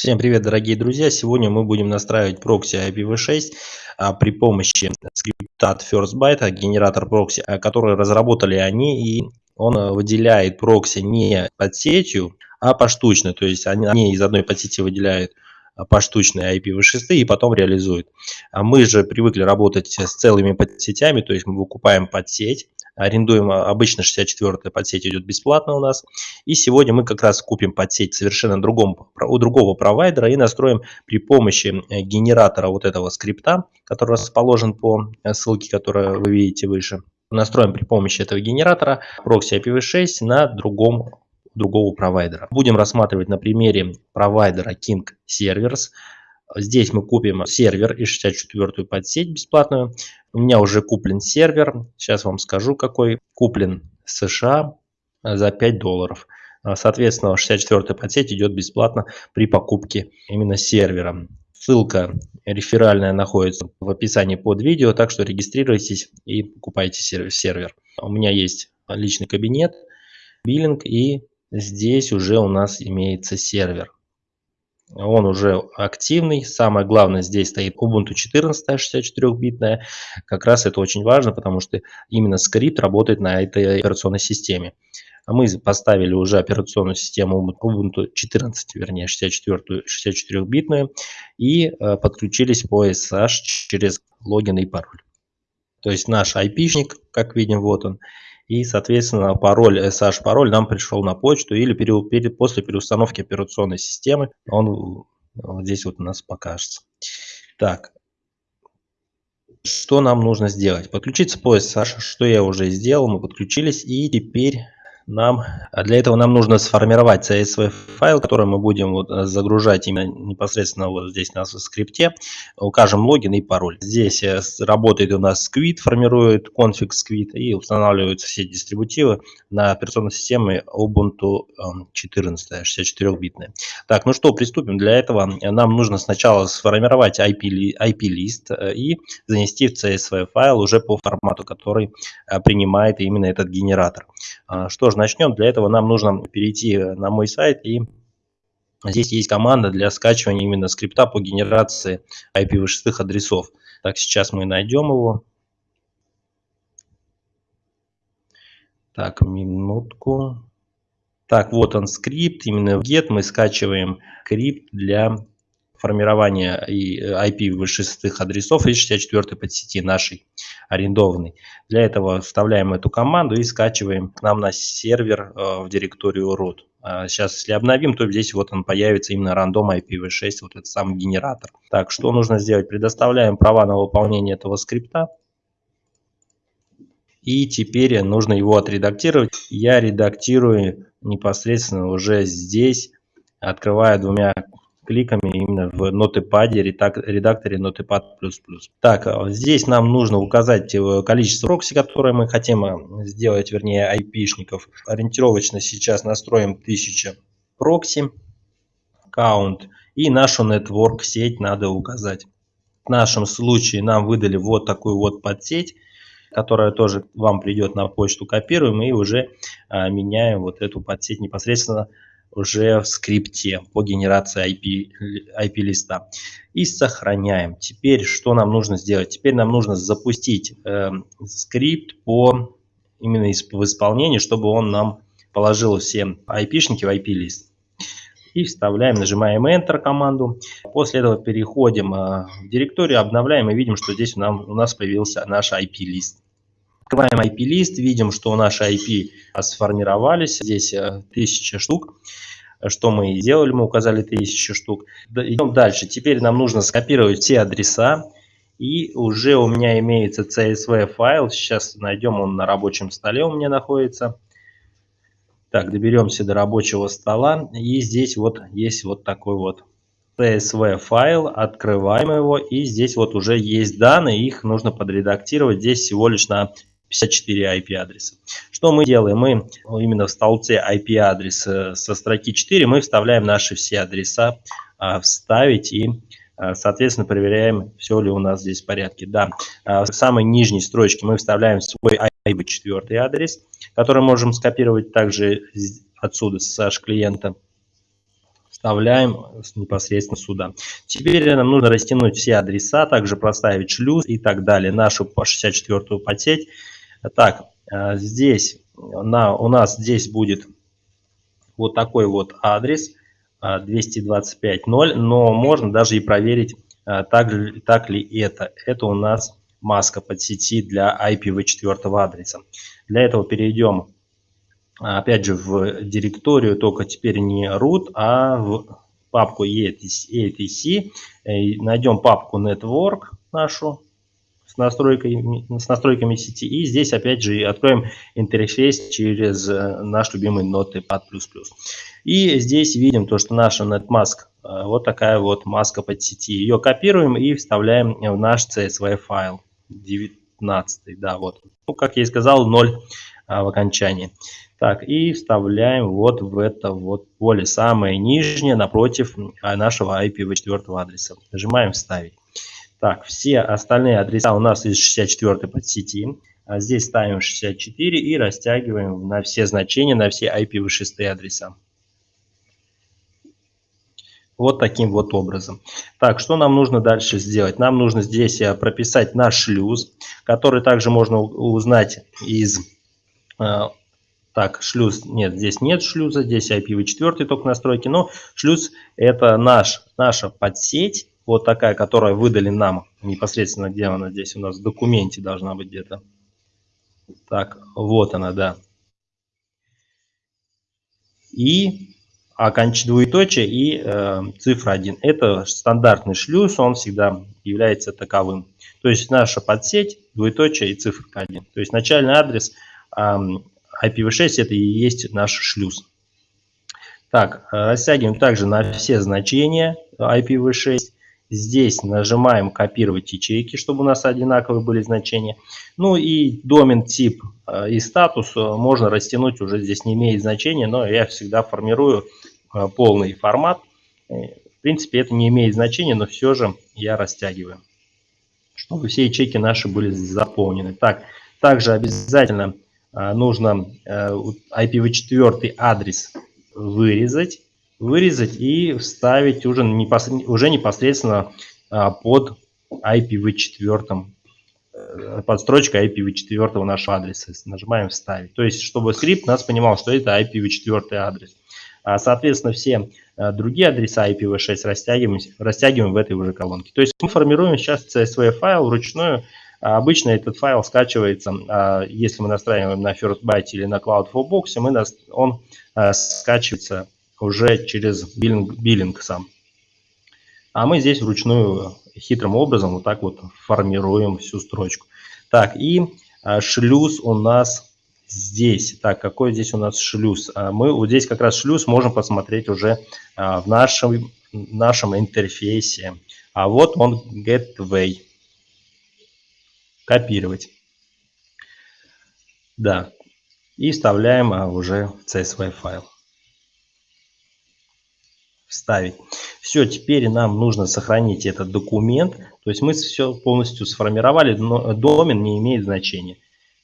Всем привет, дорогие друзья! Сегодня мы будем настраивать прокси IPv6 а, при помощи скрипта FirstByte, генератор прокси, а, который разработали они, и он а, выделяет прокси не под сетью, а поштучно. То есть они, они из одной подсети выделяют а, поштучные IPv6 и потом реализуют. А мы же привыкли работать с целыми подсетями, то есть мы выкупаем подсеть, арендуем, а, обычно 64-я подсеть идет бесплатно у нас. И сегодня мы как раз купим подсеть совершенно другом, у другого провайдера и настроим при помощи э, генератора вот этого скрипта, который расположен по э, ссылке, которую вы видите выше. Настроим при помощи этого генератора прокси IPv6 на другом другого провайдера. Будем рассматривать на примере провайдера King Servers. Здесь мы купим сервер и 64-ю подсеть бесплатную. У меня уже куплен сервер. Сейчас вам скажу, какой. Куплен США за 5 долларов. Соответственно, 64-я подсеть идет бесплатно при покупке именно сервера. Ссылка реферальная находится в описании под видео, так что регистрируйтесь и покупайте сервер. У меня есть личный кабинет, биллинг и здесь уже у нас имеется сервер он уже активный. Самое главное, здесь стоит Ubuntu 14 64-битная. Как раз это очень важно, потому что именно скрипт работает на этой операционной системе. А мы поставили уже операционную систему Ubuntu 14, вернее 64, 64-битную и э, подключились по SSH через логин и пароль. То есть наш IP-шник, как видим, вот он. И, соответственно, пароль, SH-пароль нам пришел на почту или пере, пере, после переустановки операционной системы он вот здесь вот у нас покажется. Так, что нам нужно сделать? Подключиться по SSH, что я уже сделал, мы подключились и теперь нам, а для этого нам нужно сформировать CSV файл, который мы будем вот э, загружать именно непосредственно вот здесь на скрипте. Укажем логин и пароль. Здесь э, работает у нас Squid, формирует конфиг Squid и устанавливаются все дистрибутивы на операционной системе Ubuntu 14, эм, 64-битная. Так, ну что, приступим. Для этого нам нужно сначала сформировать IP-лист IP э, и занести в CSV файл уже по формату, который принимает именно этот генератор. А, что ж, начнем. Для этого нам нужно перейти на мой сайт и здесь есть команда для скачивания именно скрипта по генерации IPv6 адресов. Так, сейчас мы найдем его. Так, минутку. Так, вот он скрипт, именно в get мы скачиваем скрипт для формирования IP-6 адресов и 64 подсети нашей арендованной. Для этого вставляем эту команду и скачиваем к нам на сервер э, в директорию root. Сейчас, а если обновим, то здесь вот он появится именно рандом IPv6, вот этот самый генератор. Так, что нужно сделать? Предоставляем права на выполнение этого скрипта. И теперь нужно его отредактировать. Я редактирую непосредственно уже здесь, открывая двумя кликами именно в Notepad, редакторе Notepad++. Так, а здесь нам нужно указать э, количество прокси, которые мы хотим э, сделать, вернее IP-шников. Ориентировочно сейчас настроим 1000 прокси, count и нашу network сеть надо указать. В нашем случае нам выдали вот такую вот подсеть, которая тоже вам придет на почту, копируем и уже а, меняем вот эту подсеть непосредственно уже в скрипте по генерации IP, IP листа и сохраняем. Теперь что нам нужно сделать? Теперь нам нужно запустить э, скрипт по именно в исполнении, чтобы он нам положил все IP-шники в IP лист. И вставляем, нажимаем Enter команду. После этого переходим э, в директорию, обновляем и видим, что здесь у нас появился наш IP-лист. Открываем IP-лист, видим, что наши IP сформировались, здесь 1000 э, штук. Что мы и сделали, мы указали 1000 штук. Идем дальше. Теперь нам нужно скопировать все адреса. И уже у меня имеется CSV файл. Сейчас найдем, он на рабочем столе у меня находится. Так, доберемся до рабочего стола. И здесь вот есть вот такой вот CSV файл, открываем его, и здесь вот уже есть данные, их нужно подредактировать здесь всего лишь на 54 IP-адреса. Что мы делаем? Мы именно в столбце IP-адрес со строки 4 мы вставляем наши все адреса, а, вставить и а, соответственно проверяем, все ли у нас здесь в порядке. Да, а, в самой нижней строчке мы вставляем свой IP4 адрес, который можем скопировать также отсюда с клиента. вставляем непосредственно сюда. Теперь нам нужно растянуть все адреса, также проставить шлюз и так далее, нашу по 64-ю подсеть. Так, э, здесь на, у нас здесь будет вот такой вот адрес 225.0, э, но можно даже и проверить, э, так, так ли это. Это у нас маска под сети для IPv4 адреса. Для этого перейдем опять же в директорию, только теперь не root, а в папку etc, найдем папку network нашу с настройками, с настройками сети и здесь опять же откроем интерфейс через э, наш любимый Notepad++. И здесь видим то, что наша NetMask э, вот такая вот маска под сети. Ее копируем и вставляем в наш CSV файл 19, да, вот. Ну, как я и сказал, 0 а, в окончании. Так, и вставляем вот в это вот поле, самое нижнее, напротив а, нашего IPv4 адреса. Нажимаем «Вставить». Так, все остальные адреса у нас из 64 подсети. А здесь ставим 64 и растягиваем на все значения, на все IPv6 адреса. Вот таким вот образом. Так, что нам нужно дальше сделать? Нам нужно здесь э, прописать наш шлюз, который также можно узнать из э, так, шлюз, нет, здесь нет шлюза, здесь IPv4 только настройки, но шлюз это наш, наша подсеть, вот такая, которая выдали нам непосредственно, где она здесь у нас в документе должна быть где-то. Так, вот она, да. И оконч... двоеточие и э, цифра 1. Это стандартный шлюз, он всегда является таковым. То есть наша подсеть, двоеточие и цифра 1. То есть начальный адрес э, IPv6 это и есть наш шлюз. Так, э, растягиваем также на все значения IPv6. Здесь нажимаем копировать ячейки, чтобы у нас одинаковые были значения. Ну и домен тип э, и статус э, можно растянуть, уже здесь не имеет значения, но я всегда формирую полный формат. В принципе, это не имеет значения, но все же я растягиваю, чтобы все ячейки наши были заполнены. Так, также обязательно нужно IPv4 э, адрес вырезать, вырезать и вставить уже, уже непосредственно а, под IPv4, э, под строчкой IPv4 нашего адреса. Нажимаем «Вставить». То есть, чтобы скрипт нас понимал, что это IPv4 адрес. А, соответственно, все э, другие адреса IPv6 растягиваем, растягиваем в этой уже колонке. То есть мы формируем сейчас CSV файл вручную, а обычно этот файл скачивается, если мы настраиваем на First Byte или на Cloud for Box, мы, он а, скачивается уже через биллинг, биллинг сам. А мы здесь вручную хитрым образом вот так вот формируем всю строчку. Так, и шлюз у нас здесь. Так, какой здесь у нас шлюз? Мы вот здесь как раз шлюз можем посмотреть уже в нашем, нашем интерфейсе. А вот он Gateway копировать. Да. И вставляем а, уже в CSV файл. Вставить. Все, теперь нам нужно сохранить этот документ. То есть мы все полностью сформировали, но домен не имеет значения.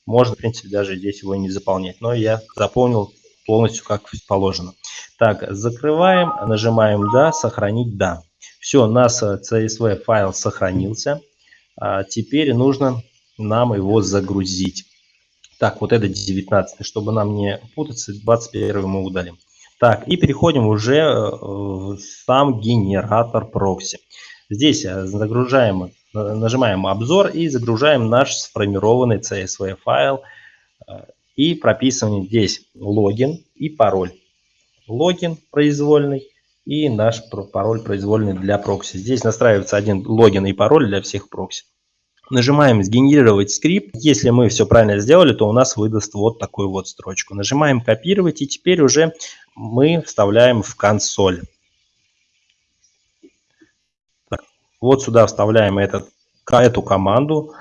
Можно, в принципе, даже здесь его не заполнять. Но я заполнил полностью как положено. Так, закрываем, нажимаем «Да», «Сохранить», «Да». Все, у нас CSV файл сохранился. А теперь нужно нам его загрузить. Так, вот это 19, чтобы нам не путаться, 21 мы удалим. Так, и переходим уже э, в сам генератор прокси. Здесь э, загружаем, э, нажимаем обзор и загружаем наш сформированный CSV файл и прописываем здесь логин и пароль. Логин произвольный и наш пароль произвольный для прокси. Здесь настраивается один логин и пароль для всех прокси. Нажимаем «Сгенерировать скрипт». Если мы все правильно сделали, то у нас выдаст вот такую вот строчку. Нажимаем «Копировать» и теперь уже мы вставляем в консоль. Так, вот сюда вставляем этот, эту команду.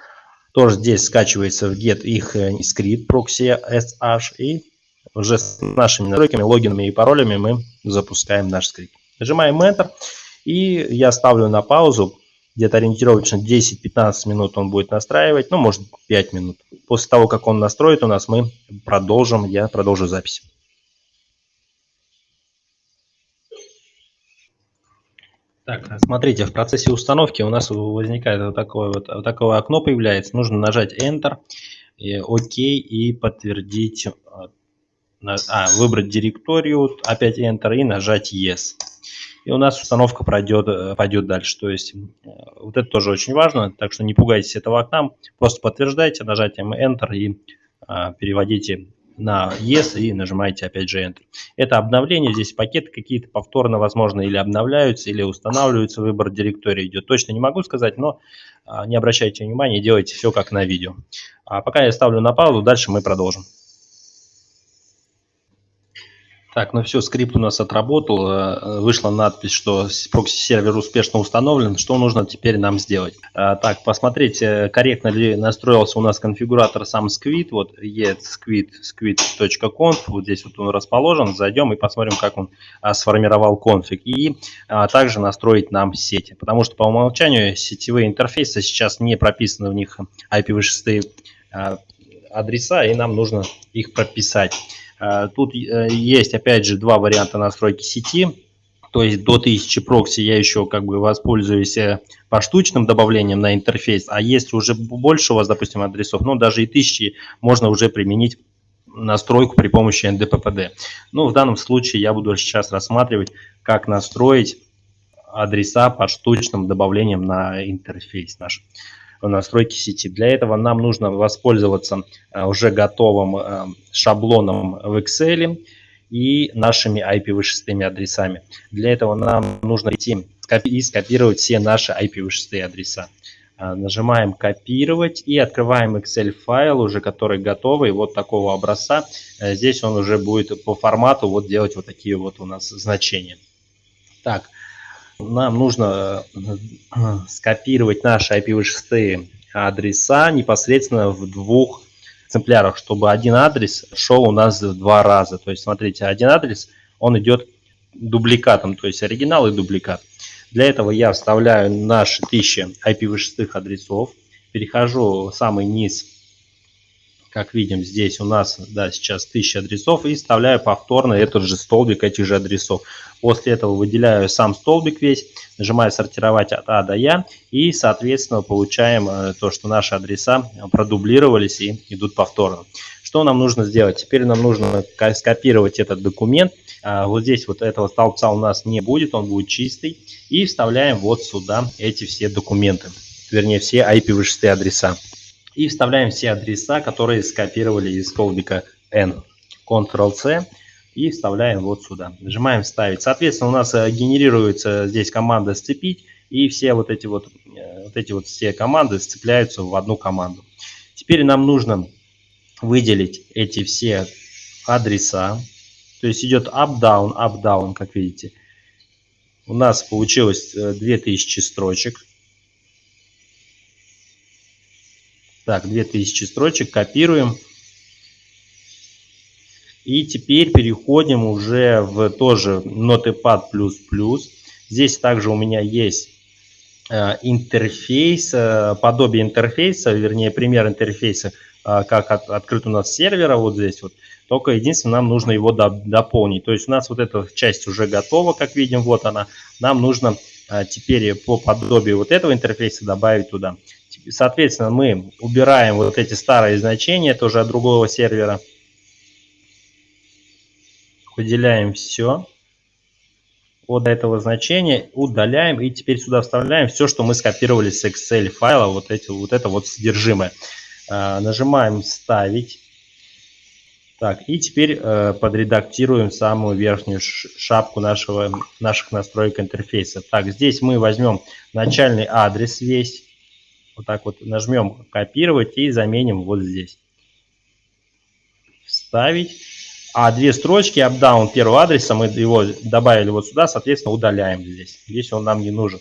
Тоже здесь скачивается в get их э, скрипт proxy sh и уже с нашими настройками, логинами и паролями мы запускаем наш скрипт. Нажимаем Enter и я ставлю на паузу где-то ориентировочно 10-15 минут он будет настраивать, ну, может 5 минут. После того, как он настроит у нас, мы продолжим, я продолжу запись. Так, смотрите, в процессе установки у нас возникает вот такое вот, вот такое окно появляется. Нужно нажать Enter, и ОК и подтвердить, а, а, выбрать директорию, опять Enter и нажать Yes. И у нас установка пройдет, э, пойдет дальше. То есть э, вот это тоже очень важно, так что не пугайтесь этого окна. Просто подтверждайте нажатием Enter и а, переводите на Yes и нажимаете опять же Enter. Это обновление, здесь пакеты какие-то повторно, возможно, или обновляются, или устанавливаются, выбор директории идет. Точно не могу сказать, но а, не обращайте внимания, делайте все как на видео. А пока я ставлю на паузу, дальше мы продолжим. Так, ну все, скрипт у нас отработал, э, вышла надпись, что прокси-сервер успешно установлен. Что нужно теперь нам сделать? А, так, посмотреть, э, корректно ли настроился у нас конфигуратор сам Squid. Вот squid, squid.conf, вот здесь вот он расположен. Зайдем и посмотрим, как он а, сформировал конфиг. И а, также настроить нам сети, потому что по умолчанию сетевые интерфейсы сейчас не прописаны в них IPv6 адреса, и нам нужно их прописать. Э, тут э, есть, опять же, два варианта настройки сети. То есть до 1000 прокси я еще как бы воспользуюсь э, поштучным добавлением на интерфейс. А если уже больше у вас, допустим, адресов, ну даже и 1000 можно уже применить настройку при помощи NDPPD. Ну, в данном случае я буду сейчас рассматривать, как настроить адреса поштучным добавлением на интерфейс наш настройки сети. Для этого нам нужно воспользоваться э, уже готовым э, шаблоном в Excel и нашими IPv6 адресами. Для этого нам нужно идти и скопировать все наши IPv6 адреса. Э, нажимаем «Копировать» и открываем Excel файл, уже который готовый, вот такого образца. Здесь он уже будет по формату вот делать вот такие вот у нас значения. Так, нам нужно э, скопировать наши IPv6 адреса непосредственно в двух экземплярах, чтобы один адрес шел у нас в два раза. То есть, смотрите, один адрес, он идет дубликатом, то есть оригинал и дубликат. Для этого я вставляю наши 1000 IPv6 адресов, перехожу в самый низ как видим, здесь у нас да, сейчас 1000 адресов и вставляю повторно этот же столбик этих же адресов. После этого выделяю сам столбик весь, нажимаю сортировать от А до Я и, соответственно, получаем э, то, что наши адреса продублировались и идут повторно. Что нам нужно сделать? Теперь нам нужно скопировать этот документ. А, вот здесь вот этого столбца у нас не будет, он будет чистый. И вставляем вот сюда эти все документы, вернее все IPv6 адреса и вставляем все адреса, которые скопировали из столбика N. Ctrl-C и вставляем вот сюда. Нажимаем «Вставить». Соответственно, у нас э, генерируется здесь команда «Сцепить», и все вот эти вот, э, вот эти вот все команды сцепляются в одну команду. Теперь нам нужно выделить эти все адреса. То есть идет up-down, up-down, как видите. У нас получилось 2000 э, строчек. Так, 2000 строчек копируем. И теперь переходим уже в тоже Notepad++. Здесь также у меня есть э, интерфейс, э, подобие интерфейса, вернее пример интерфейса, э, как от, открыт у нас сервера вот здесь вот. Только единственное, нам нужно его до, дополнить. То есть у нас вот эта часть уже готова, как видим, вот она. Нам нужно теперь по подобию вот этого интерфейса добавить туда. Соответственно, мы убираем вот эти старые значения, тоже от другого сервера. Выделяем все от этого значения, удаляем и теперь сюда вставляем все, что мы скопировали с Excel файла, вот, эти, вот это вот содержимое. А, нажимаем «Вставить». Так, и теперь э, подредактируем самую верхнюю шапку нашего, наших настроек интерфейса. Так, здесь мы возьмем начальный адрес весь, вот так вот нажмем копировать и заменим вот здесь. Вставить. А две строчки up-down первого адреса мы его добавили вот сюда, соответственно, удаляем здесь. Здесь он нам не нужен.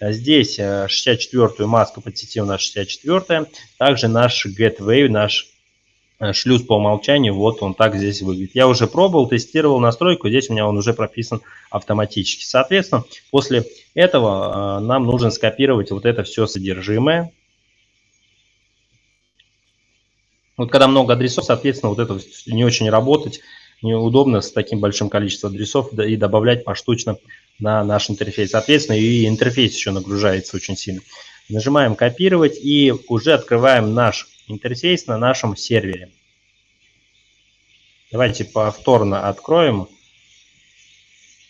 Здесь 64-ю э, маску под сети у нас 64 Также наш gateway, наш шлюз по умолчанию, вот он так здесь выглядит. Я уже пробовал, тестировал настройку, здесь у меня он уже прописан автоматически. Соответственно, после этого э, нам нужно скопировать вот это все содержимое. Вот когда много адресов, соответственно, вот это не очень работать, неудобно с таким большим количеством адресов и добавлять поштучно на наш интерфейс. Соответственно, и интерфейс еще нагружается очень сильно. Нажимаем копировать и уже открываем наш интерфейс на нашем сервере. Давайте повторно откроем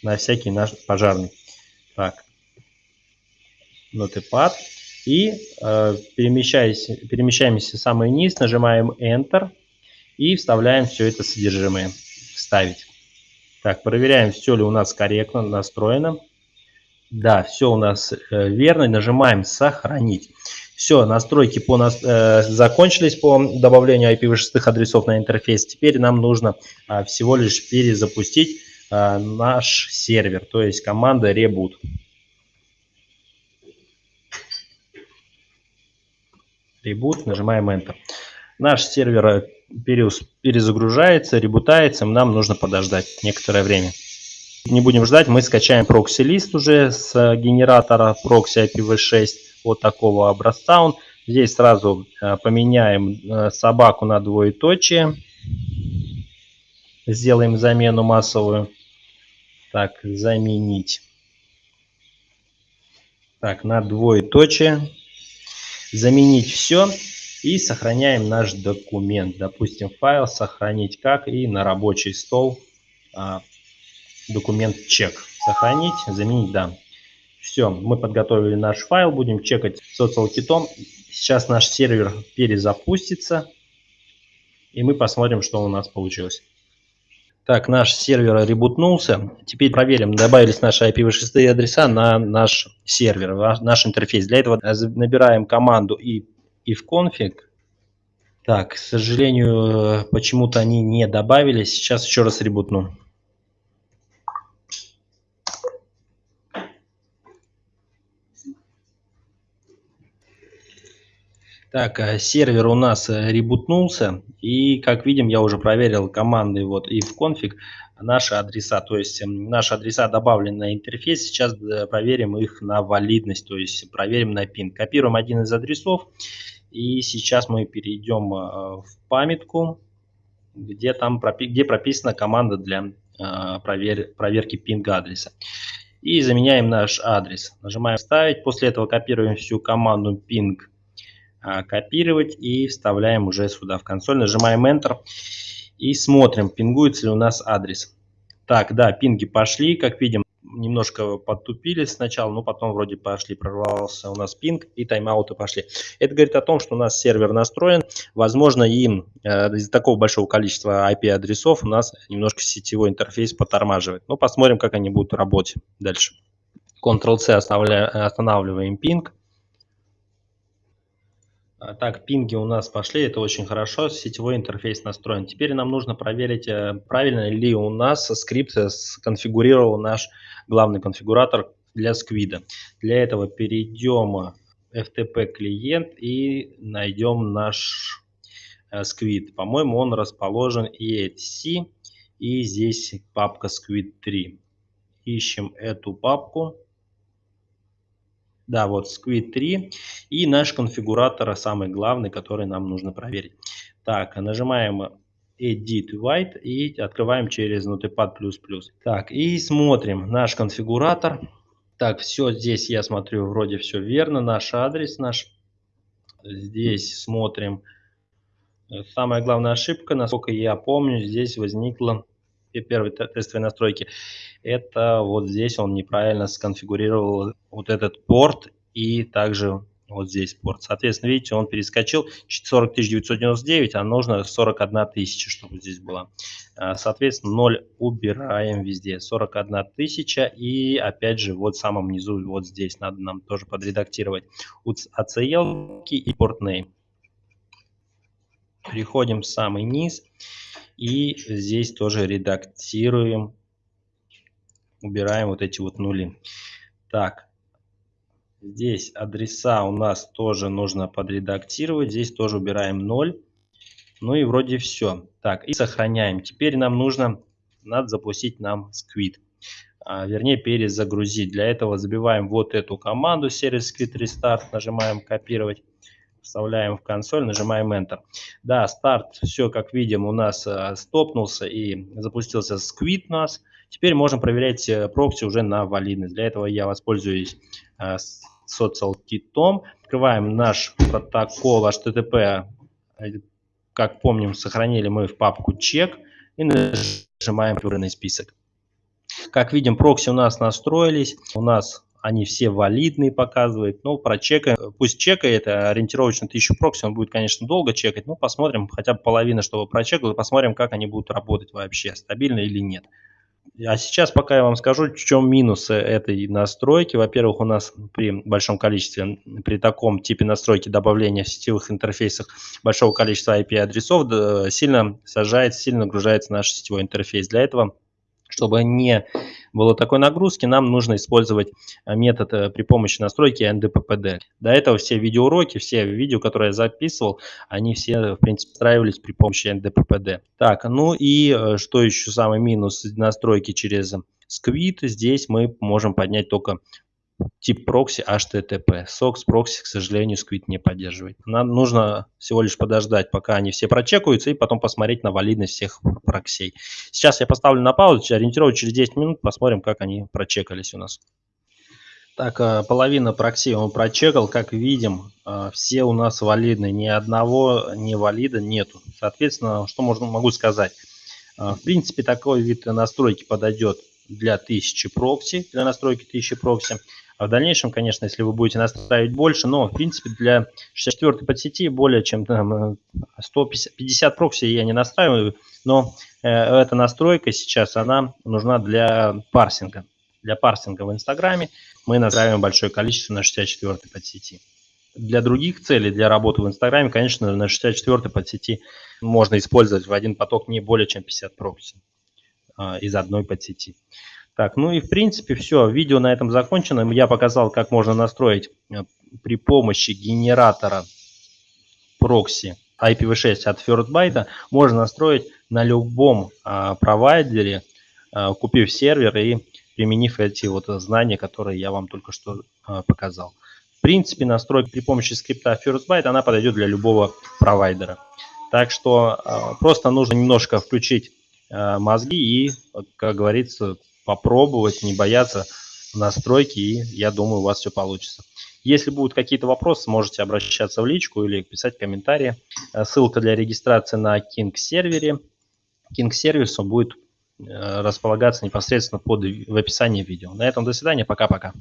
на всякий наш пожарный. Так, Notepad. И э, перемещаемся в самый низ, нажимаем Enter и вставляем все это содержимое. Вставить. Так, проверяем, все ли у нас корректно настроено. Да, все у нас э, верно. Нажимаем «Сохранить». Все, настройки по нас, э, закончились по добавлению IPv6 адресов на интерфейс. Теперь нам нужно э, всего лишь перезапустить э, наш сервер, то есть команда reboot. Reboot, нажимаем Enter. Наш сервер э, перезагружается, ребутается, нам нужно подождать некоторое время. Не будем ждать, мы скачаем прокси-лист уже с генератора прокси IPv6 вот такого образца. Он здесь сразу э, поменяем э, собаку на двоеточие. Сделаем замену массовую. Так, заменить. Так, на двоеточие. Заменить все. И сохраняем наш документ. Допустим, файл сохранить как и на рабочий стол а, документ чек. Сохранить, заменить, да. Все, мы подготовили наш файл, будем чекать социал-китом. Сейчас наш сервер перезапустится, и мы посмотрим, что у нас получилось. Так, наш сервер ребутнулся. Теперь проверим, добавились наши IPv6 адреса на наш сервер, наш интерфейс. Для этого набираем команду ifconfig. Так, к сожалению, почему-то они не добавились. Сейчас еще раз ребутну. Так, э, сервер у нас э, ребутнулся, и как видим, я уже проверил команды вот и в конфиг наши адреса, то есть эм, наши адреса добавлены на интерфейс, сейчас э, проверим их на валидность, то есть проверим на пин. Копируем один из адресов, и сейчас мы перейдем в памятку, где там где прописана команда для провер, проверки пинга адреса. И заменяем наш адрес. Нажимаем «Вставить», после этого копируем всю команду ping а, копировать и вставляем уже сюда в консоль. Нажимаем Enter и смотрим, пингуется ли у нас адрес. Так, да, пинги пошли, как видим, немножко подтупили сначала, но потом вроде пошли, прорвался у нас пинг и тайм-ауты пошли. Это говорит о том, что у нас сервер настроен, возможно, им э, из-за такого большого количества IP-адресов у нас немножко сетевой интерфейс потормаживает. Но посмотрим, как они будут работать дальше. Ctrl-C останавливаем пинг. А, так, пинги у нас пошли, это очень хорошо, сетевой интерфейс настроен. Теперь нам нужно проверить, э, правильно ли у нас скрипт сконфигурировал наш главный конфигуратор для Squid. Для этого перейдем в FTP клиент и найдем наш э, Squid. По-моему, он расположен EXC и здесь папка Squid 3. Ищем эту папку. Да, вот Squid 3 и наш конфигуратор самый главный, который нам нужно проверить. Так, нажимаем Edit White и открываем через Notepad++. Так, и смотрим наш конфигуратор. Так, все здесь я смотрю, вроде все верно. Наш адрес наш. Здесь смотрим. Самая главная ошибка, насколько я помню, здесь возникла первой тестовой настройки, это вот здесь он неправильно сконфигурировал вот этот порт и также вот здесь порт. Соответственно, видите, он перескочил 40 999, а нужно 41 тысяча, чтобы здесь было. А, соответственно, 0 убираем везде. 41 тысяча и опять же вот в самом низу, вот здесь надо нам тоже подредактировать ACL и порт. Переходим в самый низ и здесь тоже редактируем, убираем вот эти вот нули. Так, здесь адреса у нас тоже нужно подредактировать. Здесь тоже убираем 0. Ну и вроде все. Так, и сохраняем. Теперь нам нужно, надо запустить нам Squid. А, вернее, перезагрузить. Для этого забиваем вот эту команду сервис Squid Restart. Нажимаем копировать вставляем в консоль, нажимаем Enter. Да, старт, все как видим, у нас э, стопнулся и запустился Squid нас. Теперь можем проверять э, прокси уже на валидность. Для этого я воспользуюсь э, социал-китом. Открываем наш протокол HTTP. Как помним, сохранили мы в папку чек и нажимаем выбранный список. Как видим, прокси у нас настроились. У нас они все валидные показывают. Ну, прочекаем. Пусть чекает, ориентировочно 1000 прокси, он будет, конечно, долго чекать. Но посмотрим, хотя бы половина, чтобы прочекал, и посмотрим, как они будут работать вообще, стабильно или нет. А сейчас пока я вам скажу, в чем минусы этой настройки. Во-первых, у нас при большом количестве, при таком типе настройки добавления в сетевых интерфейсах большого количества IP-адресов сильно сажает, сильно нагружается наш сетевой интерфейс. Для этого чтобы не было такой нагрузки, нам нужно использовать э, метод э, при помощи настройки NDPPD. До этого все видеоуроки, все видео, которые я записывал, они все, в принципе, устраивались при помощи NDPPD. Так, ну и э, что еще самый минус настройки через Squid, здесь мы можем поднять только тип прокси HTTP. SOX прокси, к сожалению, Squid не поддерживает. Нам нужно всего лишь подождать, пока они все прочекаются, и потом посмотреть на валидность всех проксей. Сейчас я поставлю на паузу, ориентировочно через 10 минут посмотрим, как они прочекались у нас. Так, э, половина проксей он прочекал. Как видим, э, все у нас валидны. Ни одного не валида нету. Соответственно, что можно, могу сказать? Э, в принципе, такой вид настройки подойдет для 1000 прокси, для настройки 1000 прокси. А в дальнейшем, конечно, если вы будете настраивать больше, но, в принципе, для 64 подсети более чем там, 150 прокси я не настраиваю, но э, эта настройка сейчас, она нужна для парсинга. Для парсинга в Инстаграме мы настраиваем большое количество на 64 подсети. Для других целей, для работы в Инстаграме, конечно, на 64 подсети можно использовать в один поток не более чем 50 прокси э, из одной подсети. Так, ну и в принципе все. Видео на этом закончено. Я показал, как можно настроить э, при помощи генератора прокси IPv6 от FirstByte. Можно настроить на любом а, провайдере, а, купив сервер и применив эти вот знания, которые я вам только что а, показал. В принципе, настройка при помощи скрипта FirstByte, она подойдет для любого провайдера. Так что а, просто нужно немножко включить а, мозги и, как говорится, попробовать, не бояться настройки, и я думаю, у вас все получится. Если будут какие-то вопросы, можете обращаться в личку или писать комментарии. Э, ссылка для регистрации на King сервере. King сервис будет э, располагаться непосредственно под, в описании видео. На этом до свидания, пока-пока.